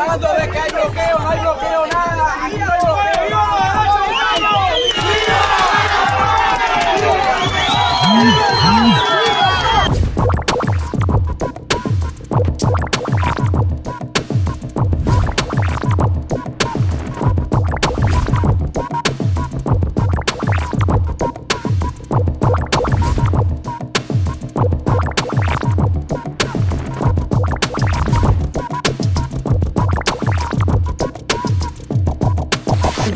hablando de que hay bloqueo, no hay bloqueo, nada. No.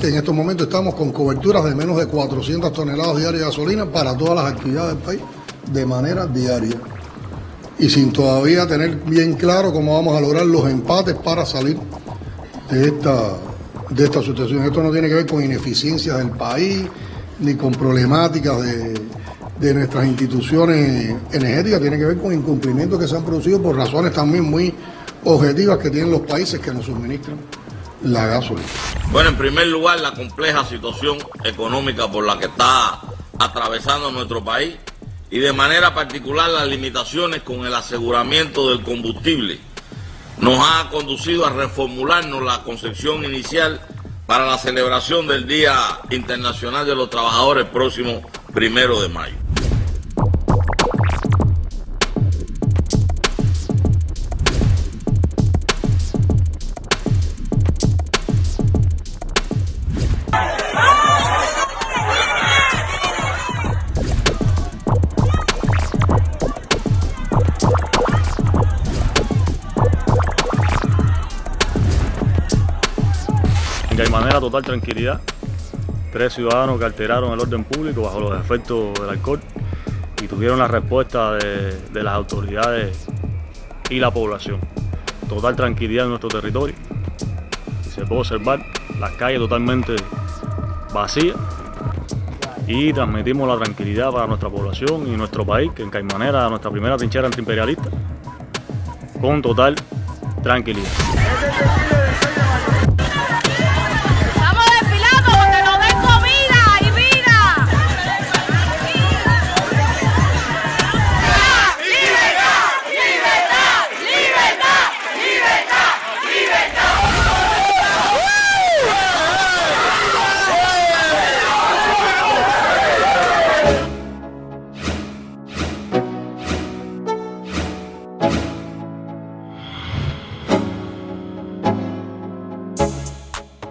En estos momentos estamos con coberturas de menos de 400 toneladas diarias de gasolina para todas las actividades del país de manera diaria. Y sin todavía tener bien claro cómo vamos a lograr los empates para salir de esta, de esta situación. Esto no tiene que ver con ineficiencias del país ni con problemáticas de, de nuestras instituciones energéticas, tiene que ver con incumplimientos que se han producido por razones también muy objetivas que tienen los países que nos suministran Bueno, en primer lugar, la compleja situación económica por la que está atravesando nuestro país y de manera particular las limitaciones con el aseguramiento del combustible nos ha conducido a reformularnos la concepción inicial para la celebración del Día Internacional de los Trabajadores próximo primero de mayo. Que hay manera total tranquilidad. Tres ciudadanos que alteraron el orden público bajo los efectos del alcohol y tuvieron la respuesta de, las autoridades y la población. Total tranquilidad en nuestro territorio. Se puede observar las calles totalmente vacías y transmitimos la tranquilidad para nuestra población y nuestro país, que en Caimanera, nuestra primera trinchera antiimperialista, con total tranquilidad.